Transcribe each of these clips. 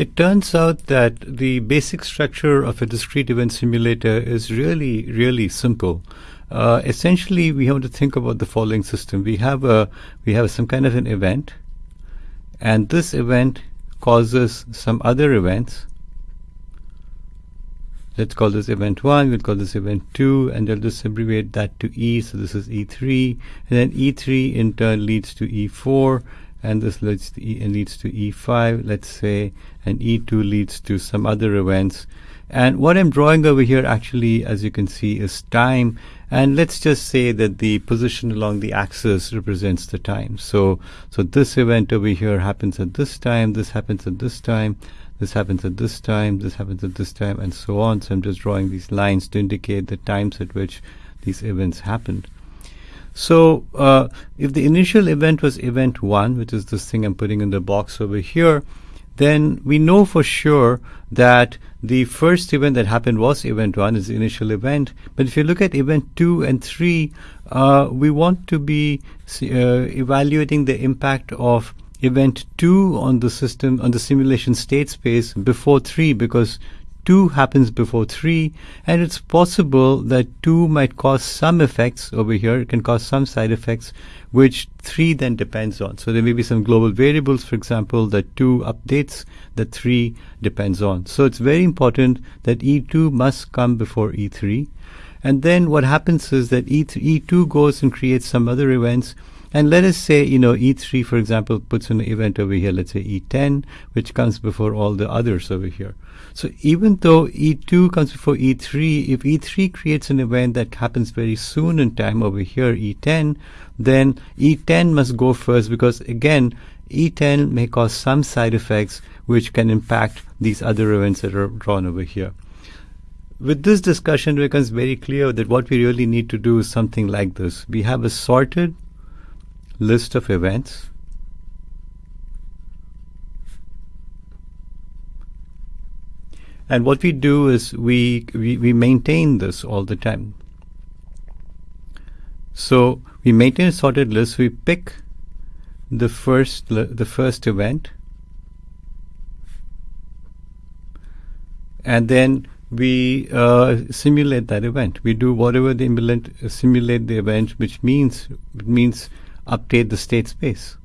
It turns out that the basic structure of a discrete event simulator is really, really simple. Uh, essentially, we have to think about the following system. We have a we have some kind of an event, and this event causes some other events. Let's call this event 1, we'll call this event 2, and I'll just abbreviate that to E, so this is E3, and then E3 in turn leads to E4, and this leads to, e, leads to E5, let's say, and E2 leads to some other events. And what I'm drawing over here actually, as you can see, is time. And let's just say that the position along the axis represents the time. So, so this event over here happens at this time, this happens at this time, this happens at this time, this happens at this time, and so on. So I'm just drawing these lines to indicate the times at which these events happened. So uh, if the initial event was event 1, which is this thing I'm putting in the box over here, then we know for sure that the first event that happened was event 1 is the initial event. But if you look at event 2 and 3, uh, we want to be uh, evaluating the impact of event 2 on the system, on the simulation state space before 3 because 2 happens before 3 and it's possible that 2 might cause some effects over here. It can cause some side effects which 3 then depends on. So there may be some global variables, for example, that 2 updates that 3 depends on. So it's very important that E2 must come before E3. And then what happens is that E3, E2 goes and creates some other events and let us say, you know, E3, for example, puts an event over here, let's say E10, which comes before all the others over here. So even though E2 comes before E3, if E3 creates an event that happens very soon in time over here, E10, then E10 must go first because again, E10 may cause some side effects which can impact these other events that are drawn over here. With this discussion, it becomes very clear that what we really need to do is something like this. We have a sorted list of events. And what we do is we, we, we maintain this all the time. So we maintain a sorted list. We pick the first the first event. And then we uh, simulate that event. We do whatever the implement, uh, simulate the event, which means means update the state space.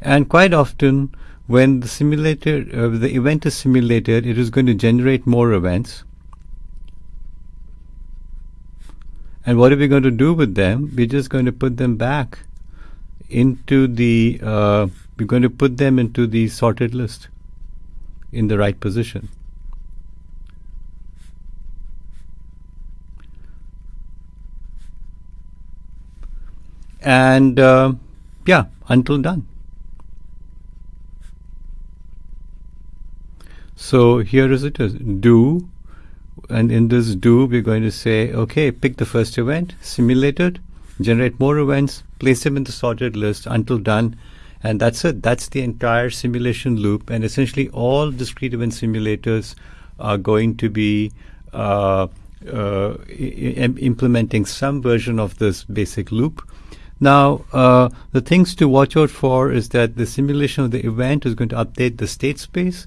And quite often, when the simulator, uh, the event is simulated, it is going to generate more events. And what are we going to do with them? We're just going to put them back into the, uh, we're going to put them into the sorted list in the right position. and uh, yeah until done. So here is it is do. And in this do we're going to say okay pick the first event simulate it generate more events place them in the sorted list until done and that's it. That's the entire simulation loop. And essentially all discrete event simulators are going to be uh, uh, implementing some version of this basic loop. Now, uh, the things to watch out for is that the simulation of the event is going to update the state space,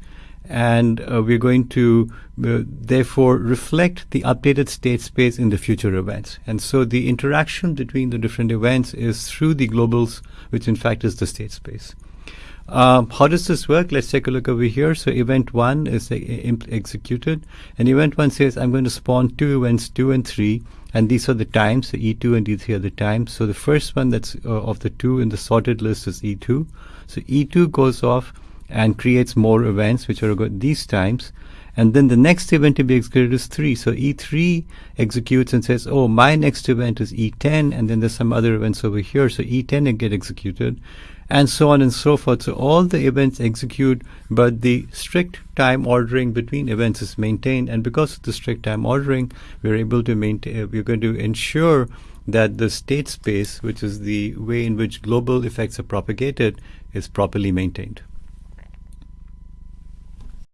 and uh, we're going to uh, therefore reflect the updated state space in the future events. And so the interaction between the different events is through the globals, which in fact is the state space. Um, how does this work? Let's take a look over here. So event one is uh, executed, and event one says I'm going to spawn two events, two and three, and these are the times, so E2 and E3 are the times. So the first one that's uh, of the two in the sorted list is E2. So E2 goes off and creates more events, which are good these times. And then the next event to be executed is 3. So E3 executes and says, oh, my next event is E10, and then there's some other events over here. So E10 get executed and so on and so forth. So all the events execute, but the strict time ordering between events is maintained. And because of the strict time ordering, we're able to maintain, uh, we're going to ensure that the state space, which is the way in which global effects are propagated, is properly maintained.